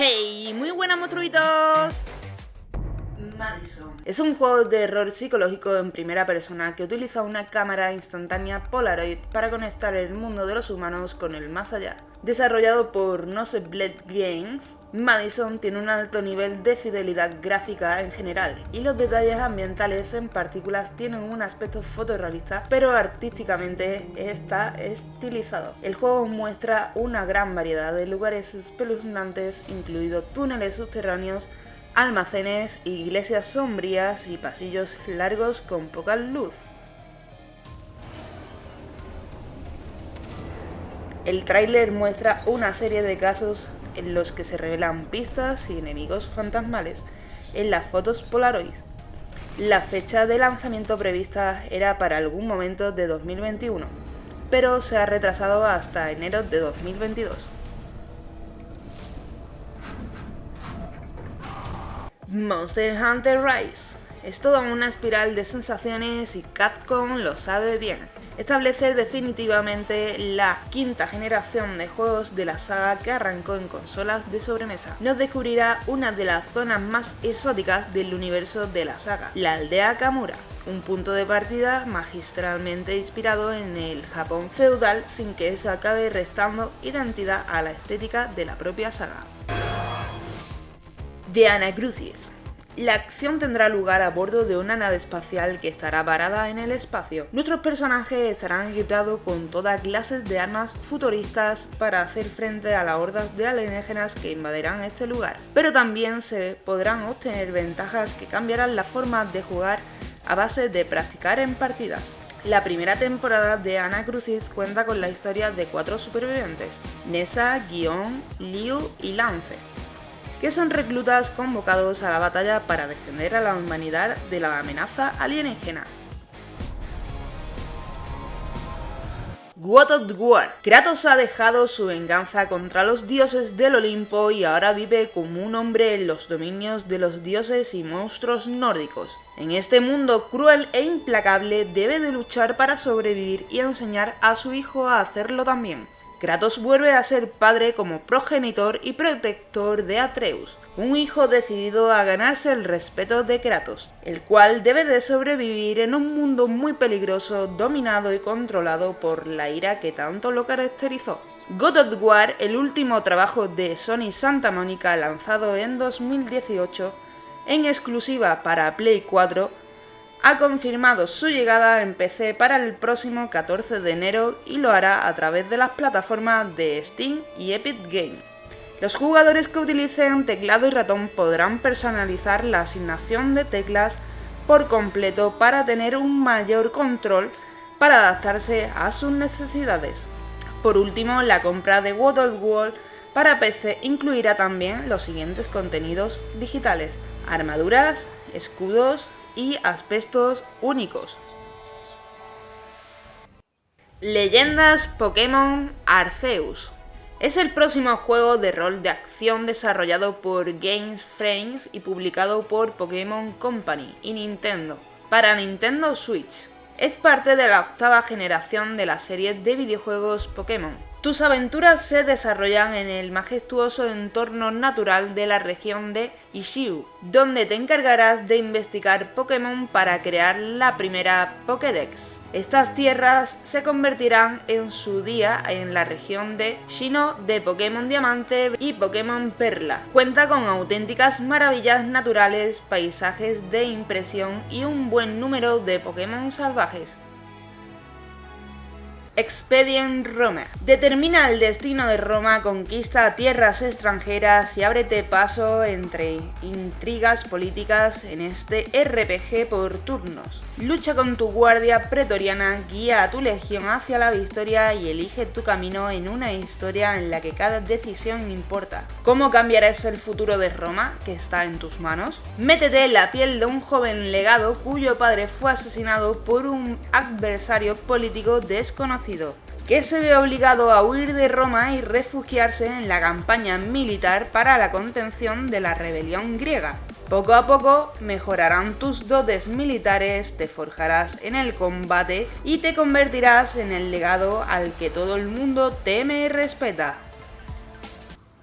¡Hey! ¡Muy buenas monstruitos! Madison. Es un juego de error psicológico en primera persona que utiliza una cámara instantánea Polaroid para conectar el mundo de los humanos con el más allá. Desarrollado por Bled Games, Madison tiene un alto nivel de fidelidad gráfica en general y los detalles ambientales en partículas tienen un aspecto fotorrealista pero artísticamente está estilizado. El juego muestra una gran variedad de lugares espeluznantes incluidos túneles subterráneos almacenes, iglesias sombrías y pasillos largos con poca luz. El tráiler muestra una serie de casos en los que se revelan pistas y enemigos fantasmales en las fotos Polaroid. La fecha de lanzamiento prevista era para algún momento de 2021, pero se ha retrasado hasta enero de 2022. Monster Hunter Rise. Es toda una espiral de sensaciones y Capcom lo sabe bien. Establece definitivamente la quinta generación de juegos de la saga que arrancó en consolas de sobremesa. Nos descubrirá una de las zonas más exóticas del universo de la saga, la aldea Kamura, un punto de partida magistralmente inspirado en el Japón feudal sin que eso acabe restando identidad a la estética de la propia saga de Anacrucis. La acción tendrá lugar a bordo de una nave espacial que estará varada en el espacio. Nuestros personajes estarán equipados con toda clases de armas futuristas para hacer frente a las hordas de alienígenas que invadirán este lugar. Pero también se podrán obtener ventajas que cambiarán la forma de jugar a base de practicar en partidas. La primera temporada de Ana Crucis cuenta con la historia de cuatro supervivientes, Nessa, Guion, Liu y Lance, que son reclutas convocados a la batalla para defender a la humanidad de la amenaza alienígena. God of War. Kratos ha dejado su venganza contra los dioses del Olimpo y ahora vive como un hombre en los dominios de los dioses y monstruos nórdicos. En este mundo cruel e implacable debe de luchar para sobrevivir y enseñar a su hijo a hacerlo también. Kratos vuelve a ser padre como progenitor y protector de Atreus, un hijo decidido a ganarse el respeto de Kratos, el cual debe de sobrevivir en un mundo muy peligroso dominado y controlado por la ira que tanto lo caracterizó. God of War, el último trabajo de Sony Santa Mónica lanzado en 2018, en exclusiva para Play 4, ha confirmado su llegada en PC para el próximo 14 de enero y lo hará a través de las plataformas de Steam y Epic Game. Los jugadores que utilicen teclado y ratón podrán personalizar la asignación de teclas por completo para tener un mayor control para adaptarse a sus necesidades. Por último, la compra de World of para PC incluirá también los siguientes contenidos digitales, armaduras, escudos, y aspectos únicos. Leyendas Pokémon Arceus es el próximo juego de rol de acción desarrollado por Games Frames y publicado por Pokémon Company y Nintendo para Nintendo Switch. Es parte de la octava generación de la serie de videojuegos Pokémon, tus aventuras se desarrollan en el majestuoso entorno natural de la región de Ishiu, donde te encargarás de investigar Pokémon para crear la primera Pokédex. Estas tierras se convertirán en su día en la región de Shino de Pokémon Diamante y Pokémon Perla. Cuenta con auténticas maravillas naturales, paisajes de impresión y un buen número de Pokémon salvajes. Expedient Roma. Determina el destino de Roma, conquista tierras extranjeras y ábrete paso entre intrigas políticas en este RPG por turnos. Lucha con tu guardia pretoriana, guía a tu legión hacia la victoria y elige tu camino en una historia en la que cada decisión importa. ¿Cómo cambiarás el futuro de Roma, que está en tus manos? Métete en la piel de un joven legado cuyo padre fue asesinado por un adversario político desconocido que se ve obligado a huir de Roma y refugiarse en la campaña militar para la contención de la rebelión griega. Poco a poco mejorarán tus dotes militares, te forjarás en el combate y te convertirás en el legado al que todo el mundo teme y respeta.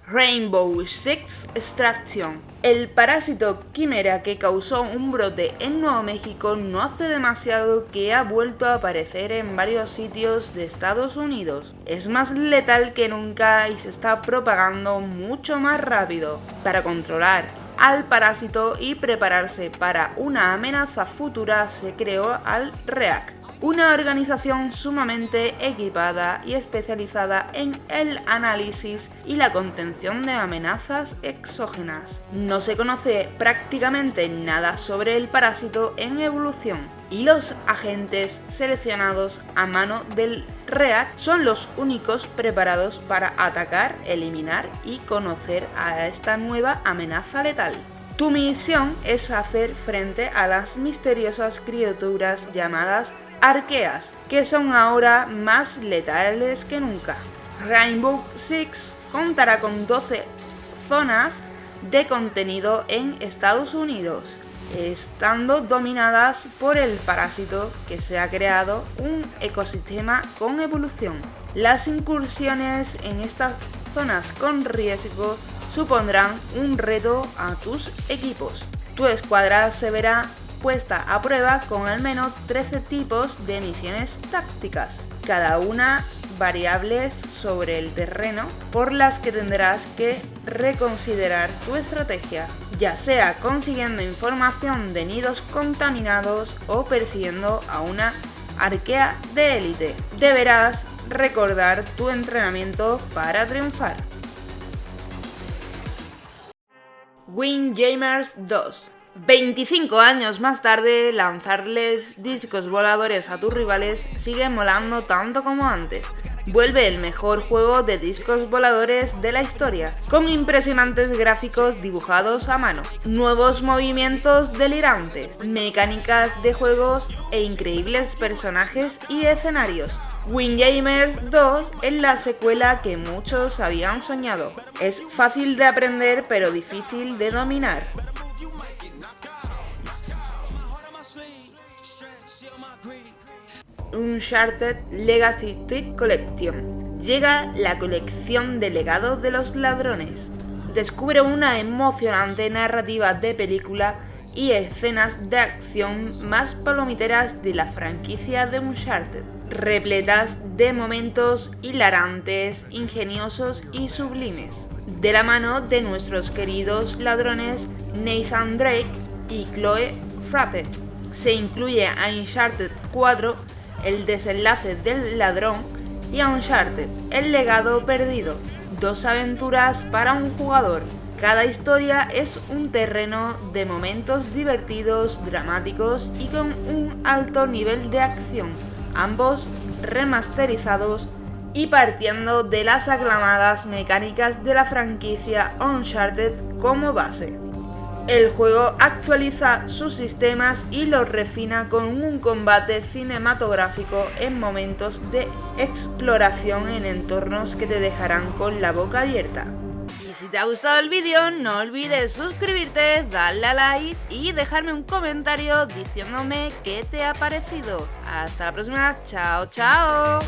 Rainbow Six Extraction. El parásito quimera que causó un brote en Nuevo México no hace demasiado que ha vuelto a aparecer en varios sitios de Estados Unidos. Es más letal que nunca y se está propagando mucho más rápido. Para controlar al parásito y prepararse para una amenaza futura se creó al REAC, una organización sumamente equipada y especializada en el análisis y la contención de amenazas exógenas. No se conoce prácticamente nada sobre el parásito en evolución y los agentes seleccionados a mano del REAC son los únicos preparados para atacar, eliminar y conocer a esta nueva amenaza letal. Tu misión es hacer frente a las misteriosas criaturas llamadas arqueas, que son ahora más letales que nunca. Rainbow Six contará con 12 zonas de contenido en Estados Unidos, estando dominadas por el parásito que se ha creado un ecosistema con evolución. Las incursiones en estas zonas con riesgo supondrán un reto a tus equipos. Tu escuadra se verá puesta a prueba con al menos 13 tipos de misiones tácticas, cada una variables sobre el terreno por las que tendrás que reconsiderar tu estrategia, ya sea consiguiendo información de nidos contaminados o persiguiendo a una arquea de élite. Deberás recordar tu entrenamiento para triunfar. Windjammers 2 25 años más tarde, lanzarles discos voladores a tus rivales sigue molando tanto como antes. Vuelve el mejor juego de discos voladores de la historia, con impresionantes gráficos dibujados a mano, nuevos movimientos delirantes, mecánicas de juegos e increíbles personajes y escenarios. Windjammers 2 es la secuela que muchos habían soñado. Es fácil de aprender pero difícil de dominar. Uncharted Legacy Tweet Collection. Llega la colección de legados de los ladrones. Descubre una emocionante narrativa de película y escenas de acción más palomiteras de la franquicia de Uncharted, repletas de momentos hilarantes, ingeniosos y sublimes. De la mano de nuestros queridos ladrones Nathan Drake y Chloe Frate. Se incluye a Uncharted 4 el desenlace del ladrón y Uncharted, el legado perdido, dos aventuras para un jugador. Cada historia es un terreno de momentos divertidos, dramáticos y con un alto nivel de acción, ambos remasterizados y partiendo de las aclamadas mecánicas de la franquicia Uncharted como base. El juego actualiza sus sistemas y los refina con un combate cinematográfico en momentos de exploración en entornos que te dejarán con la boca abierta. Y si te ha gustado el vídeo, no olvides suscribirte, darle a like y dejarme un comentario diciéndome qué te ha parecido. Hasta la próxima, chao chao.